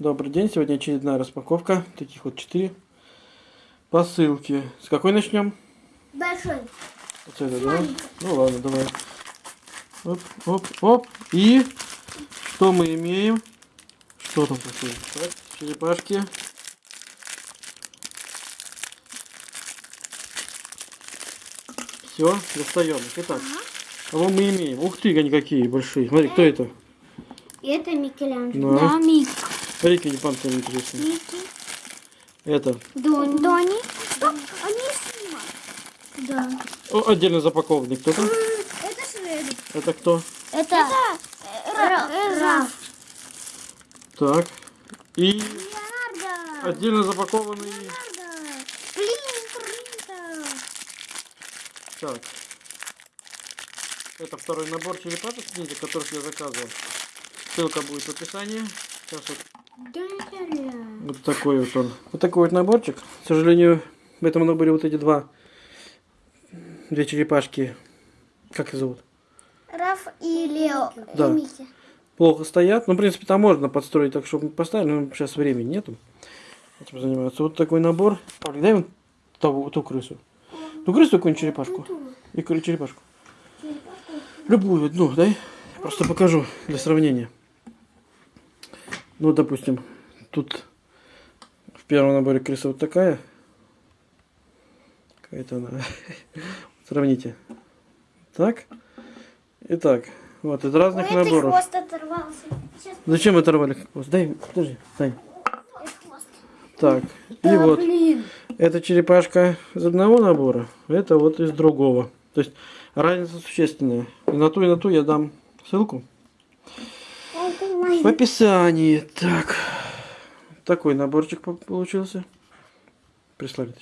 Добрый день, сегодня очередная распаковка. Таких вот четыре посылки. С какой начнем? Большой. Вот это, да? Ну ладно, давай. Оп, оп, оп. И что мы имеем? Что там такое? Так, черепашки. Все, достаем. их. Итак, кого мы имеем? Ух ты, они какие большие. Смотри, кто это? И это Микеланджело. Да. Мик. Смотри, какие панты интересные. Микки. Это Дони. Дони. Что? Они снимают. Да. о, отдельно запакованный. Кто там? Это Шред. Это кто? Это, Раф. Так. И Леонардо. отдельно запакованный. Леонардо. Так. Это второй набор черепашек ниндзя, которых я заказывал. Ссылка будет в описании. Сейчас вот. Вот такой вот он. Вот такой вот наборчик. К сожалению, в этом наборе вот эти два. Две черепашки. Как их зовут? Раф и Лео. Да. И Микки. Плохо стоят. Ну, в принципе, там можно подстроить так, чтобы поставили, но сейчас времени нету. Этим заниматься. Вот такой набор. Павлик, дай ту, ту крысу. Ну, крысу какую-нибудь черепашку. И кры- черепашку. Любую одну, дай. Просто покажу для сравнения. Ну, допустим, тут в первом наборе крыса вот такая. Какая-то она. Сравните. Так. И так. Вот, из разных Ой, наборов. хвост оторвался. Сейчас Зачем оторвали хвост? Дай, подожди, дай. это хвост. Так, и вот. блин. Эта черепашка из одного набора, это вот из другого. То есть разница существенная. И на ту, и на ту я дам ссылку Это. В описании. Так, такой наборчик по- получился. Прислали.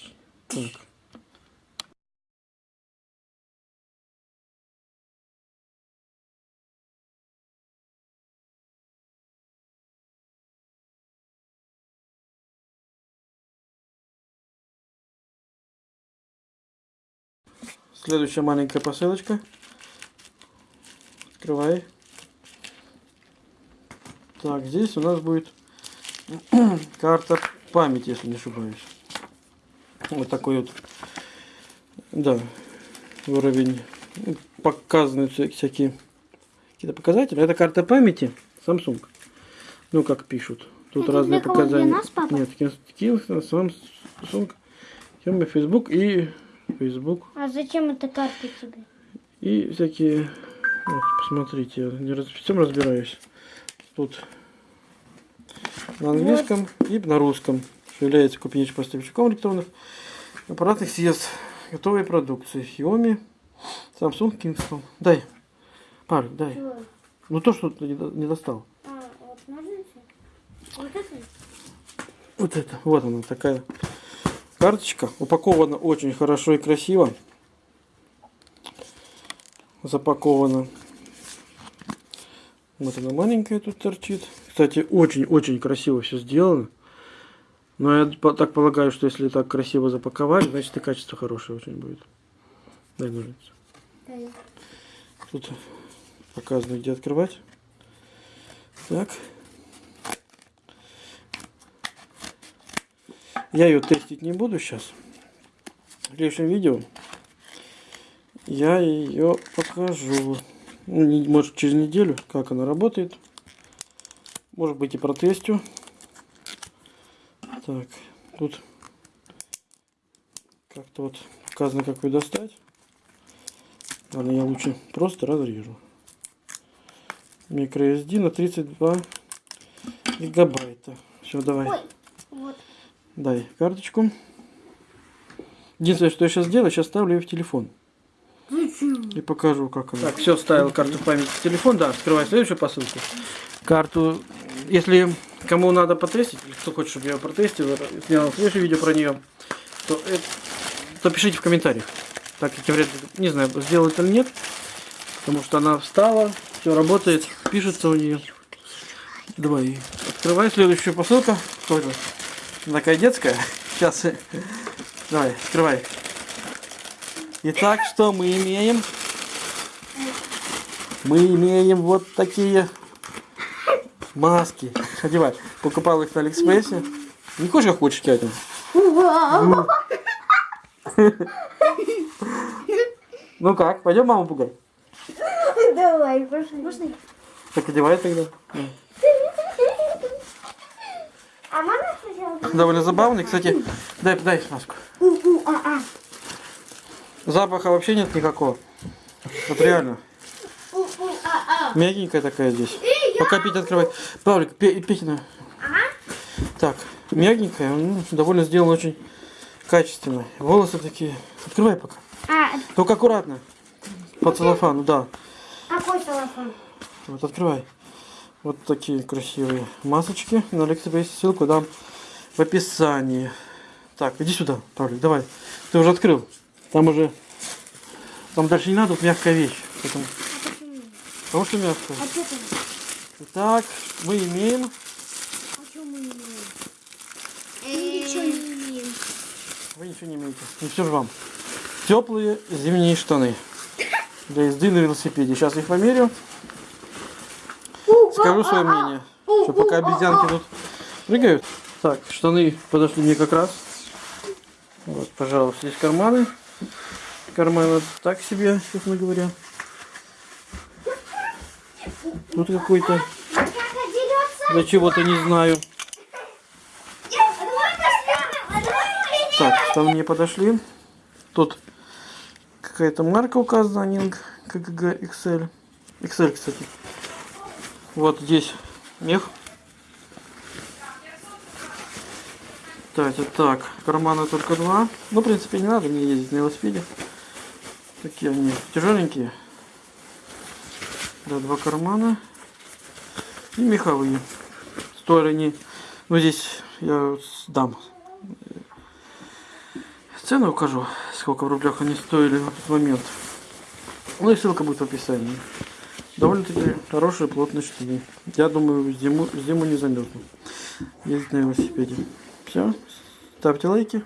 Так. Следующая маленькая посылочка. Открывай. Так, здесь у нас будет карта памяти, если не ошибаюсь. Вот такой вот, да, уровень. Ну, Показаны вся- всякие какие-то показатели. Это карта памяти Samsung. Ну, как пишут. Тут Это для разные? Для показания. нас, папа? Нет, такие Samsung, Xiaomi, Facebook и Facebook. А зачем эта карта тебе? И всякие... Вот, посмотрите, я не раз, всем разбираюсь. Тут на английском и на русском. Что является купеческим поставщиком электронных аппаратных средств готовой продукции. Xiaomi, Samsung, Kingston. Дай. Павлик, дай. Чего? Ну то, что ты не, до- не достал. А, вот? Вот это? Вот это. Вот она такая карточка. Упакована очень хорошо и красиво. Запакована. Вот она маленькая тут торчит. Кстати, очень-очень красиво все сделано. Но я так полагаю, что если так красиво запаковали, значит и качество хорошее очень будет. Дай ножницы. Тут показано, где открывать. Так. Я ее тестить не буду сейчас. В следующем видео я ее покажу. Ну, Может через неделю, как она работает. Может быть и протестю. Так, тут как-то вот показано, как ее достать. Ладно, я лучше просто разрежу. MicroSD на 32 гигабайта. Все, давай. Ой, вот. Дай карточку. Единственное, что я сейчас сделаю, сейчас ставлю ее в телефон. И покажу, как она. Так, все, ставил карту памяти в телефон. Да, открывай следующую посылку. Карту, если кому надо потестить, или кто хочет, чтобы я ее протестил, снял следующее видео про нее, то, то пишите в комментариях. Так как я вряд ли, не знаю, сделать или нет. Потому что она встала, все работает, пишется у нее. Давай, открывай следующую посылку. Что это? Такая детская. Сейчас. Давай, открывай. Итак, что мы имеем? Мы имеем вот такие Маски. Одевай. Покупал их на Алиэкспрессе. Не хочешь, как хочешь, Катя? Ну как, пойдем маму пугать? Давай, пошли. Можно? Так одевай тогда. А можно сначала? Довольно забавный. Кстати, дай, дай маску. Запаха вообще нет никакого. Вот реально. Мягенькая такая здесь. Пока Петя открывает. Павлик, Петина. Так, мягенькая, ну, довольно сделано очень качественно. Волосы такие. Открывай пока. А, Только аккуратно. По целлофану, да. какой телефон? Вот открывай. Вот такие красивые масочки. На Алиэкспрессе ссылку дам в описании. Так, иди сюда, Павлик, давай. Ты уже открыл. Там уже... Там дальше не надо, тут мягкая вещь. Поэтому... А почему? Потому что мягкая. А что там? Итак, мы имеем... А что мы не имеем? Ничего не имеем. Вы ничего не имеете. Не все же вам. Теплые зимние штаны. Для езды на велосипеде. Сейчас их померю. Скажу свое мнение. Что пока обезьянки тут прыгают. Так, штаны подошли мне как раз. Вот, пожалуйста, здесь карманы. Карманы так себе, честно говоря. Тут какой-то, для чего-то не знаю. Так, штаны мне подошли. Тут какая-то марка указана, Нинг КГГ XL. XL, кстати. Вот здесь мех. Так, так. Кармана только два. Ну, в принципе, не надо мне ездить на велосипеде. Такие они тяжеленькие. Да, два кармана. И меховые. Стоили они... Ну, здесь я дам цену укажу, сколько в рублях они стоили в этот момент. Ну и ссылка будет в описании. Довольно-таки хорошие плотные штаны. Я думаю, зиму, зиму не замерзну. Ездить на велосипеде. Все. Ставьте лайки.